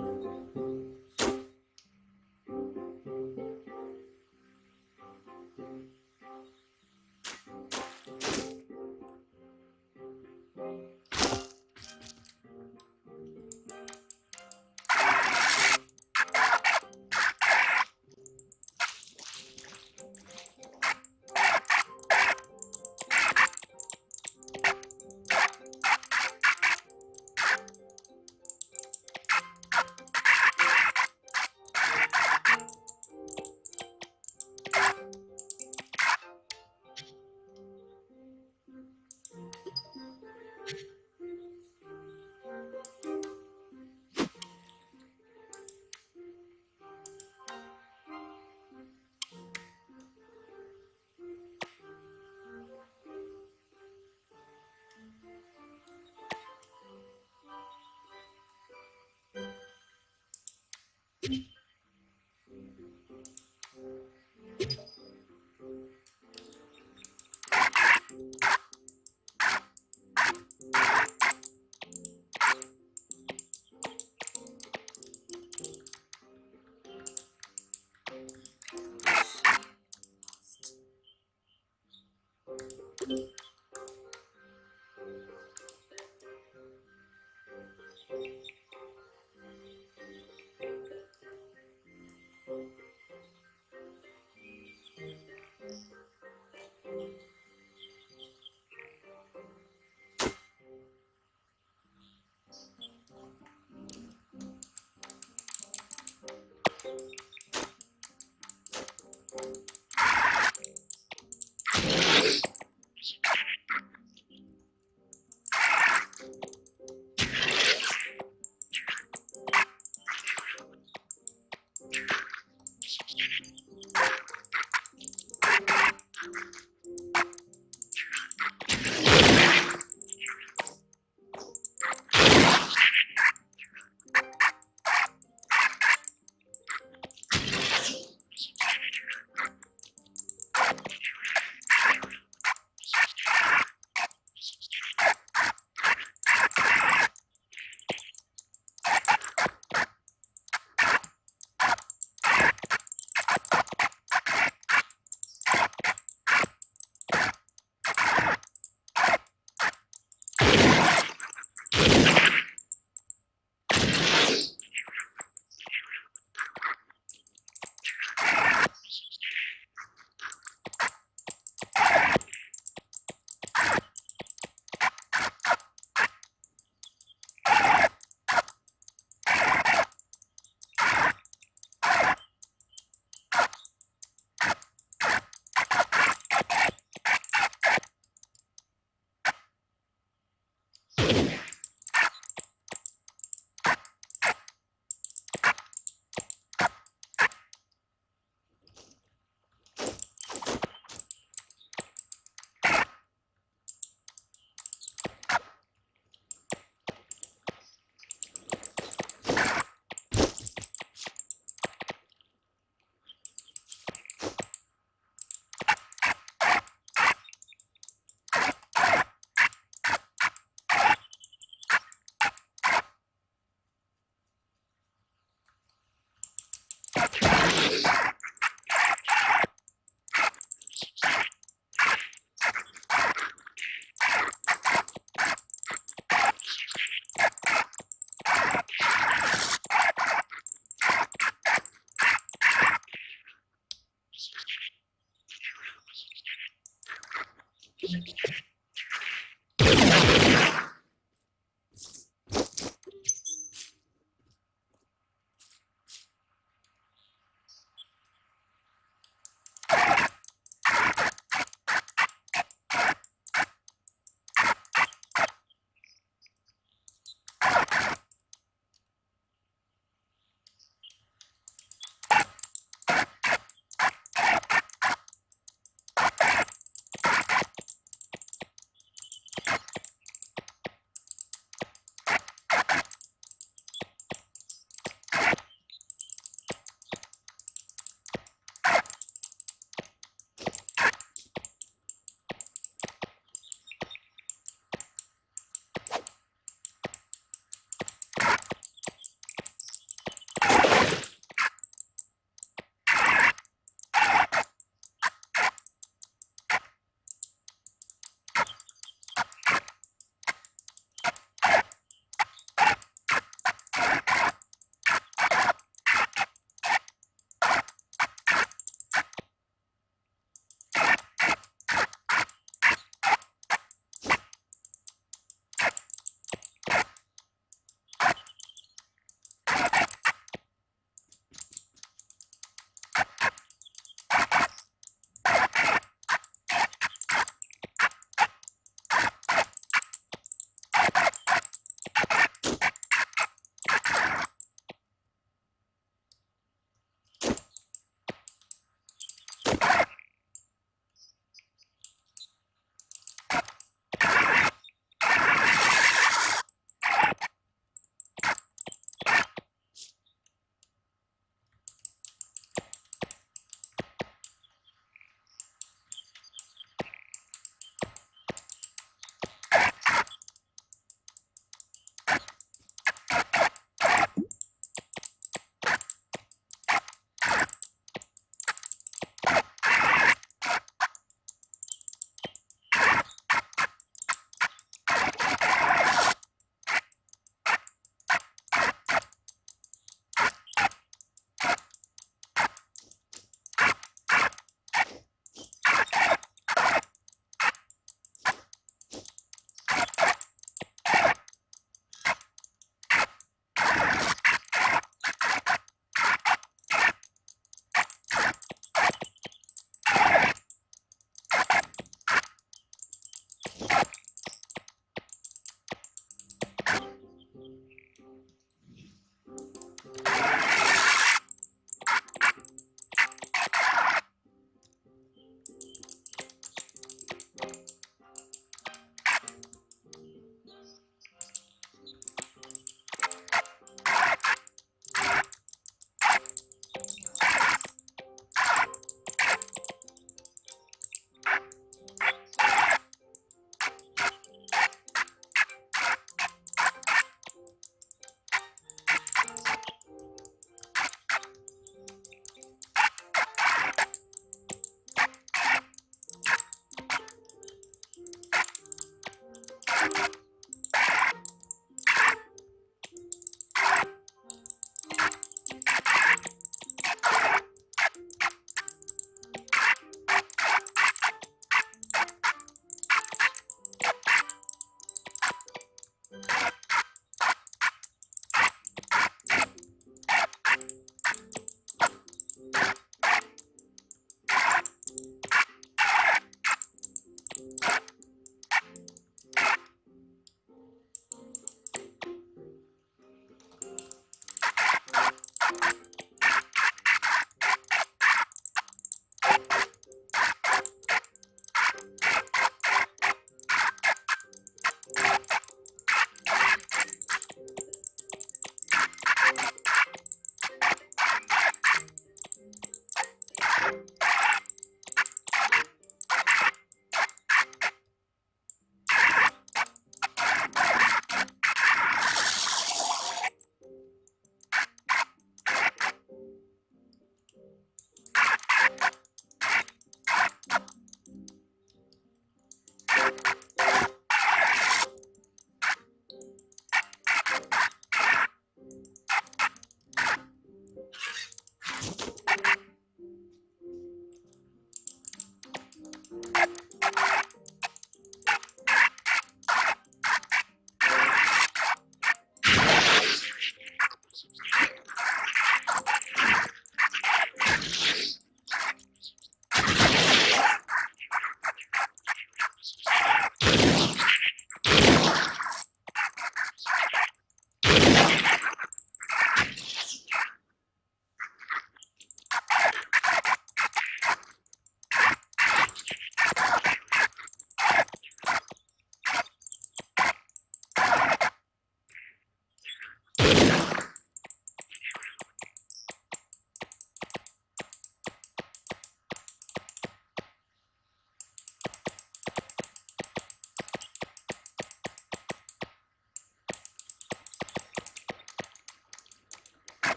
Thank you.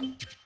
you